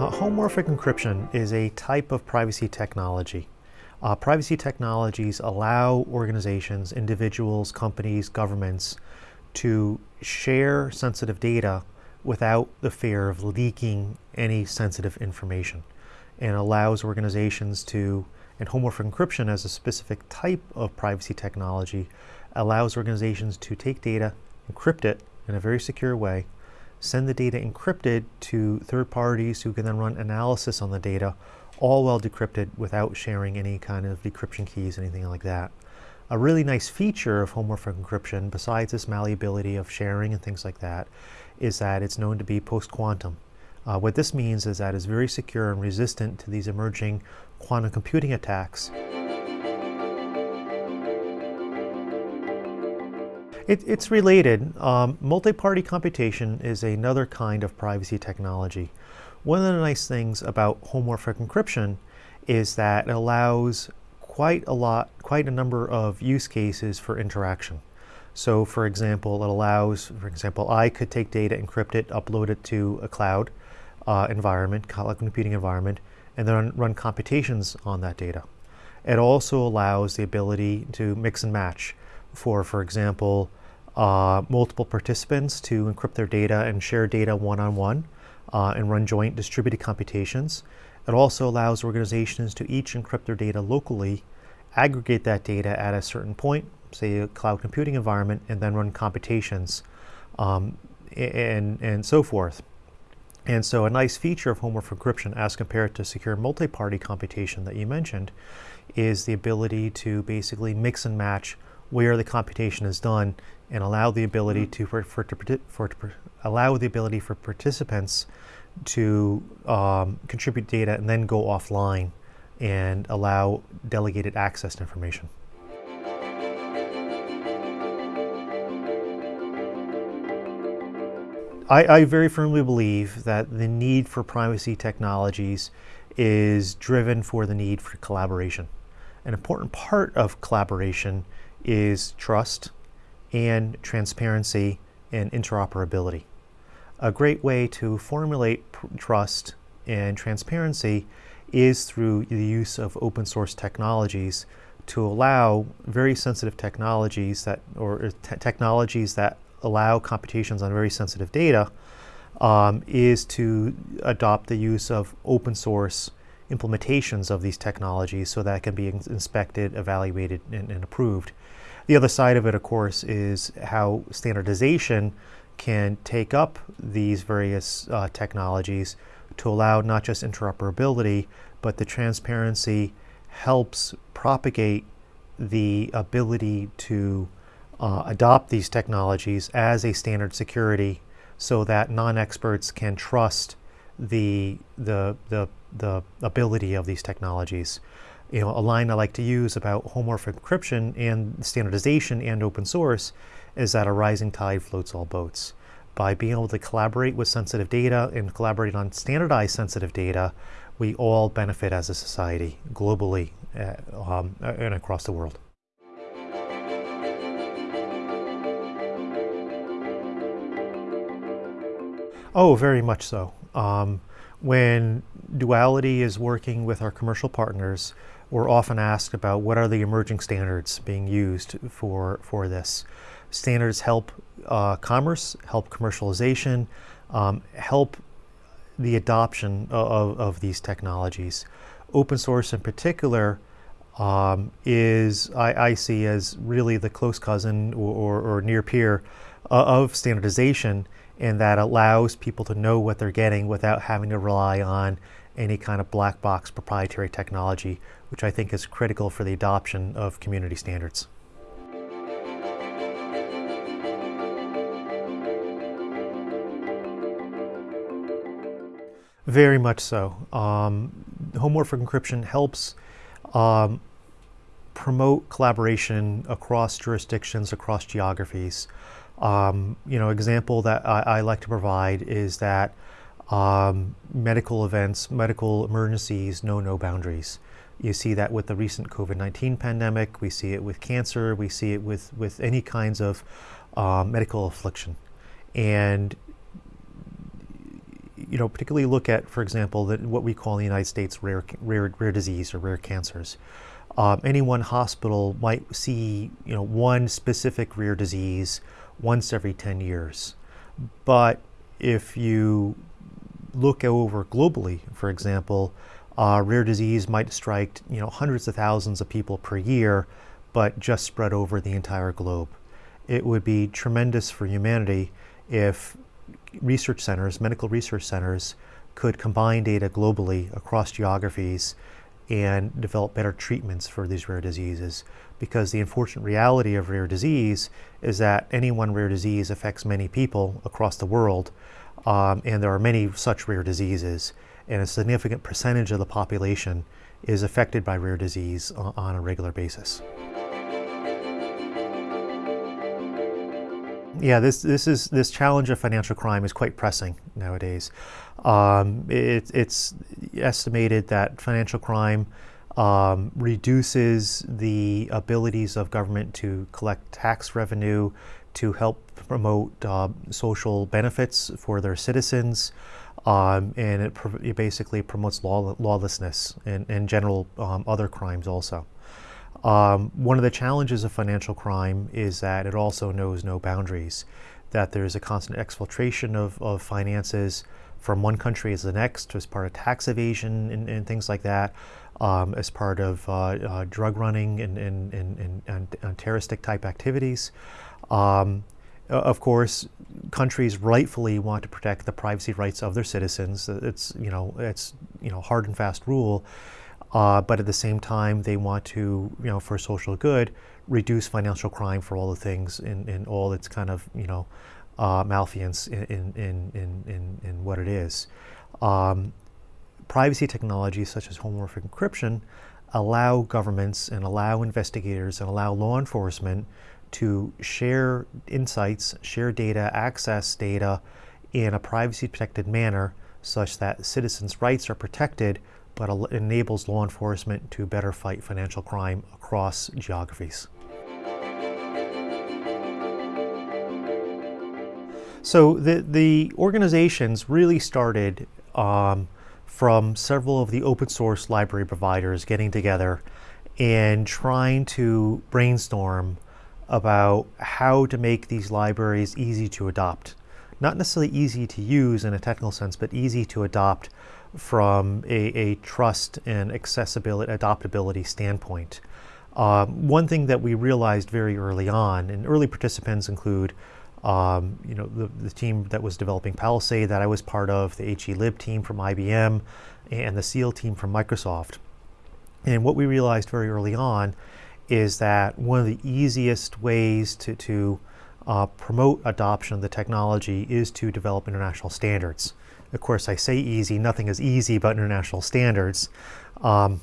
Uh, homomorphic encryption is a type of privacy technology. Uh, privacy technologies allow organizations, individuals, companies, governments to share sensitive data without the fear of leaking any sensitive information and allows organizations to, and homomorphic encryption as a specific type of privacy technology, allows organizations to take data, encrypt it in a very secure way, send the data encrypted to third parties who can then run analysis on the data, all well decrypted without sharing any kind of decryption keys, anything like that. A really nice feature of homomorphic encryption, besides this malleability of sharing and things like that, is that it's known to be post-quantum. Uh, what this means is that it's very secure and resistant to these emerging quantum computing attacks. It, it's related. Um, multi-party computation is another kind of privacy technology. One of the nice things about homomorphic encryption is that it allows quite a lot, quite a number of use cases for interaction. So for example, it allows, for example, I could take data, encrypt it, upload it to a cloud uh, environment, cloud computing environment, and then run computations on that data. It also allows the ability to mix and match for, for example, uh, multiple participants to encrypt their data and share data one-on-one -on -one, uh, and run joint distributed computations. It also allows organizations to each encrypt their data locally, aggregate that data at a certain point, say a cloud computing environment, and then run computations um, and, and so forth. And so a nice feature of homomorphic encryption as compared to secure multi-party computation that you mentioned is the ability to basically mix and match where the computation is done and allow the ability to for, for, to, for to, allow the ability for participants to um, contribute data and then go offline and allow delegated access to information. I, I, very firmly believe that the need for privacy technologies is driven for the need for collaboration. An important part of collaboration is trust and transparency and interoperability. A great way to formulate trust and transparency is through the use of open source technologies to allow very sensitive technologies that, or technologies that allow computations on very sensitive data um, is to adopt the use of open source implementations of these technologies so that can be inspected, evaluated, and, and approved. The other side of it, of course, is how standardization can take up these various uh, technologies to allow not just interoperability, but the transparency helps propagate the ability to uh, adopt these technologies as a standard security so that non-experts can trust the, the, the, the ability of these technologies. You know, a line I like to use about homomorphic encryption and standardization and open source is that a rising tide floats all boats. By being able to collaborate with sensitive data and collaborate on standardized sensitive data, we all benefit as a society globally uh, um, and across the world. Oh, very much so. Um, when Duality is working with our commercial partners, we're often asked about what are the emerging standards being used for, for this. Standards help uh, commerce, help commercialization, um, help the adoption of, of, these technologies. Open source in particular um, is, I, I, see as really the close cousin or, or, or near peer uh, of standardization and that allows people to know what they're getting without having to rely on any kind of black box proprietary technology, which I think is critical for the adoption of community standards. Very much so. Um, homomorphic encryption helps um, promote collaboration across jurisdictions, across geographies. Um, you know, example that I, I, like to provide is that um, medical events, medical emergencies know no boundaries. You see that with the recent COVID 19 pandemic, we see it with cancer, we see it with, with any kinds of um, medical affliction. And you know, particularly look at, for example, that what we call in the United States rare, rare, rare disease or rare cancers. Um, any one hospital might see, you know, one specific rare disease once every 10 years. But if you look over globally, for example, uh, rare disease might strike, you know, hundreds of thousands of people per year, but just spread over the entire globe. It would be tremendous for humanity if research centers, medical research centers, could combine data globally across geographies and develop better treatments for these rare diseases. Because the unfortunate reality of rare disease is that any one rare disease affects many people across the world, um, and there are many such rare diseases, and a significant percentage of the population is affected by rare disease on a regular basis. Yeah, this this is this challenge of financial crime is quite pressing nowadays. Um, it, it's estimated that financial crime um, reduces the abilities of government to collect tax revenue, to help promote uh, social benefits for their citizens, um, and it, it, basically promotes law, lawlessness and, and general um, other crimes also. Um, one of the challenges of financial crime is that it also knows no boundaries, that there's a constant exfiltration of, of finances from one country as the next as part of tax evasion and, and things like that, um, as part of uh, uh, drug running and, and, and, and, and terroristic type activities. Um, of course, countries rightfully want to protect the privacy rights of their citizens. It's you know it's you know hard and fast rule. Uh, but at the same time, they want to, you know, for social good, reduce financial crime for all the things in, in all its kind of, you know, uh, malfeasance in, in, in, in, in what it is. Um, privacy technologies such as homomorphic encryption allow governments and allow investigators and allow law enforcement to share insights, share data, access data in a privacy protected manner such that citizens' rights are protected but enables law enforcement to better fight financial crime across geographies. So the, the organizations really started um, from several of the open source library providers getting together and trying to brainstorm about how to make these libraries easy to adopt. Not necessarily easy to use in a technical sense, but easy to adopt from a, a trust and accessibility, adoptability standpoint. Um, one thing that we realized very early on, and early participants include, um, you know, the, the, team that was developing Palisade that I was part of, the HELib team from IBM, and the SEAL team from Microsoft. And what we realized very early on is that one of the easiest ways to, to uh, promote adoption of the technology is to develop international standards. Of course, I say easy, nothing is easy about international standards, um,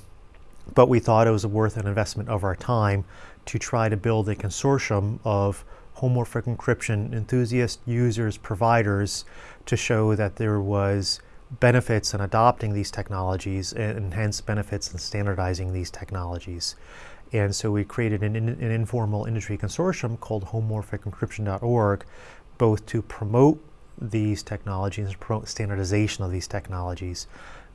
but we thought it was worth an investment of our time to try to build a consortium of homomorphic encryption enthusiasts, users, providers, to show that there was benefits in adopting these technologies and, hence benefits in standardizing these technologies. And so we created an, an informal industry consortium called homomorphicencryption.org, both to promote these technologies and promote standardization of these technologies.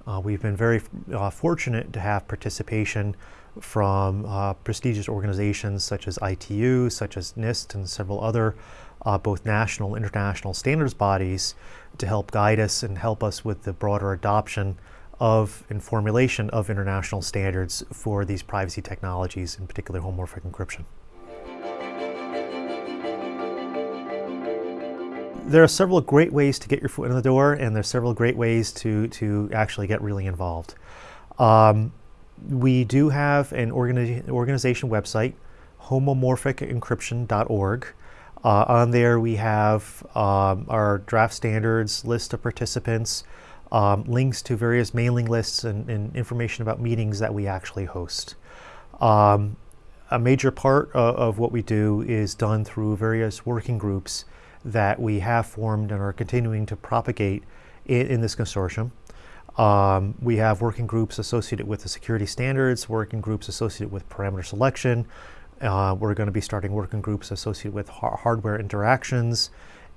Uh, we've been very uh, fortunate to have participation from uh, prestigious organizations such as ITU, such as NIST, and several other uh, both national and international standards bodies to help guide us and help us with the broader adoption of and formulation of international standards for these privacy technologies, in particular homomorphic encryption. there are several great ways to get your foot in the door, and there's several great ways to, to actually get really involved. Um, we do have an organi organization website, homomorphicencryption.org. Uh, on there, we have um, our draft standards, list of participants, um, links to various mailing lists, and, and, information about meetings that we actually host. Um, a major part of, of, what we do is done through various working groups that we have formed and are continuing to propagate in, in this consortium. Um, we have working groups associated with the security standards, working groups associated with parameter selection. Uh, we're going to be starting working groups associated with ha hardware interactions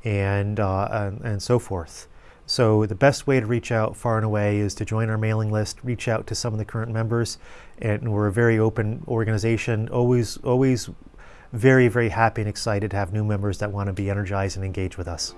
and, uh, and, and so forth. So the best way to reach out far and away is to join our mailing list, reach out to some of the current members, and we're a very open organization, always, always very, very happy and excited to have new members that want to be energized and engage with us.